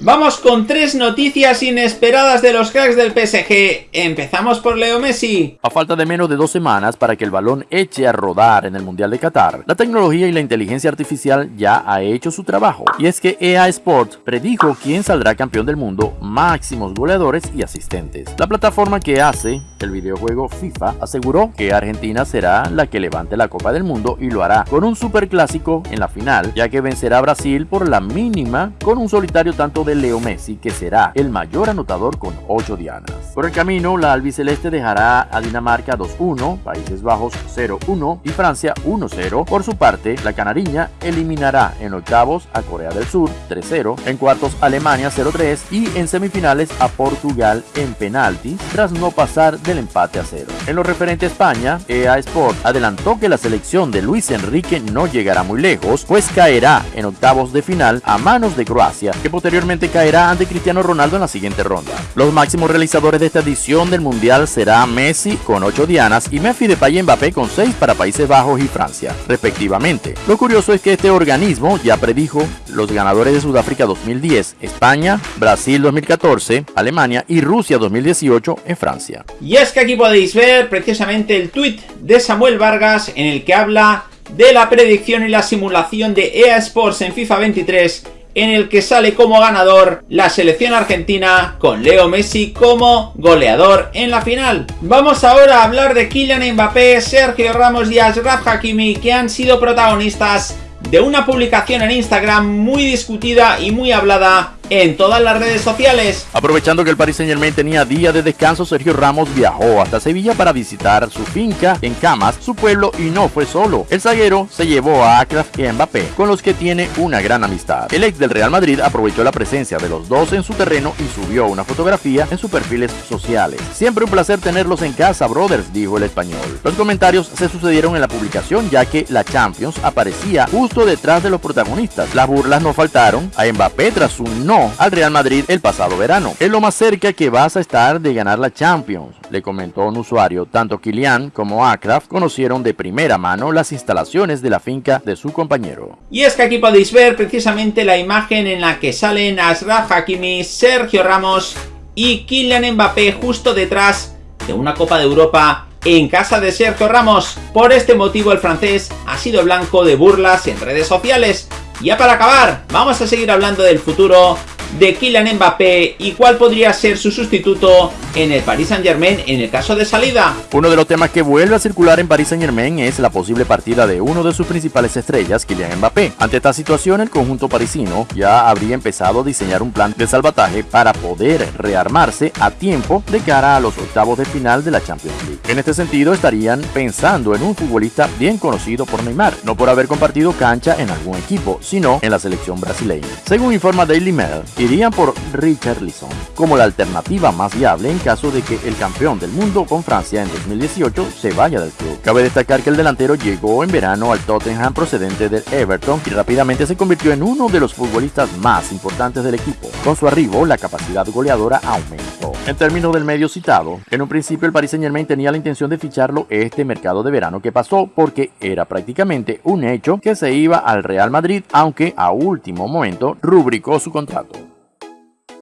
Vamos con tres noticias inesperadas de los cracks del PSG. Empezamos por Leo Messi. A falta de menos de dos semanas para que el balón eche a rodar en el Mundial de Qatar, la tecnología y la inteligencia artificial ya ha hecho su trabajo. Y es que EA Sports predijo quién saldrá campeón del mundo, máximos goleadores y asistentes. La plataforma que hace el videojuego FIFA aseguró que Argentina será la que levante la Copa del Mundo y lo hará con un superclásico en la final, ya que vencerá a Brasil por la mínima con un solitario tanto de Leo Messi, que será el mayor anotador con 8 dianas. Por el camino, la albiceleste dejará a Dinamarca 2-1, Países Bajos 0-1 y Francia 1-0. Por su parte, la canariña eliminará en octavos a Corea del Sur 3-0, en cuartos Alemania 0-3 y en semifinales a Portugal en penaltis tras no pasar del empate a 0. En lo referente a España, EA Sport adelantó que la selección de Luis Enrique no llegará muy lejos, pues caerá en octavos de final a manos de Croacia, que posteriormente caerá ante Cristiano Ronaldo en la siguiente ronda. Los máximos realizadores de esta edición del Mundial será Messi con 8 dianas y Memphis Depay y Mbappé con 6 para Países Bajos y Francia, respectivamente. Lo curioso es que este organismo ya predijo los ganadores de Sudáfrica 2010, España, Brasil 2014, Alemania y Rusia 2018 en Francia. Y es que aquí podéis ver precisamente el tweet de Samuel Vargas en el que habla de la predicción y la simulación de EA Sports en FIFA 23 en el que sale como ganador la selección argentina con Leo Messi como goleador en la final. Vamos ahora a hablar de Kylian Mbappé, Sergio Ramos y Ashraf Hakimi que han sido protagonistas de una publicación en Instagram muy discutida y muy hablada en todas las redes sociales. Aprovechando que el Paris Saint Germain tenía día de descanso, Sergio Ramos viajó hasta Sevilla para visitar su finca en Camas, su pueblo, y no fue solo. El zaguero se llevó a Akraf y Mbappé, con los que tiene una gran amistad. El ex del Real Madrid aprovechó la presencia de los dos en su terreno y subió una fotografía en sus perfiles sociales. Siempre un placer tenerlos en casa, brothers, dijo el español. Los comentarios se sucedieron en la publicación ya que la Champions aparecía justo detrás de los protagonistas. Las burlas no faltaron a Mbappé tras su no al Real Madrid el pasado verano. Es lo más cerca que vas a estar de ganar la Champions, le comentó un usuario. Tanto Kylian como Akraf conocieron de primera mano las instalaciones de la finca de su compañero. Y es que aquí podéis ver precisamente la imagen en la que salen Asraf Hakimi, Sergio Ramos y Kylian Mbappé justo detrás de una Copa de Europa en casa de Sergio Ramos. Por este motivo el francés ha sido blanco de burlas en redes sociales. Ya para acabar, vamos a seguir hablando del futuro de Kylian Mbappé y cuál podría ser su sustituto en el Paris Saint Germain en el caso de salida. Uno de los temas que vuelve a circular en Paris Saint Germain es la posible partida de uno de sus principales estrellas, Kylian Mbappé. Ante esta situación, el conjunto parisino ya habría empezado a diseñar un plan de salvataje para poder rearmarse a tiempo de cara a los octavos de final de la Champions League. En este sentido, estarían pensando en un futbolista bien conocido por Neymar, no por haber compartido cancha en algún equipo, sino en la selección brasileña. Según informa Daily Mail, irían por Richard Lisson como la alternativa más viable en caso de que el campeón del mundo con Francia en 2018 se vaya del club. Cabe destacar que el delantero llegó en verano al Tottenham procedente del Everton y rápidamente se convirtió en uno de los futbolistas más importantes del equipo. Con su arribo, la capacidad goleadora aumentó. En términos del medio citado, en un principio el Paris Saint Germain tenía la intención de ficharlo este mercado de verano que pasó porque era prácticamente un hecho que se iba al Real Madrid, aunque a último momento rubricó su contrato.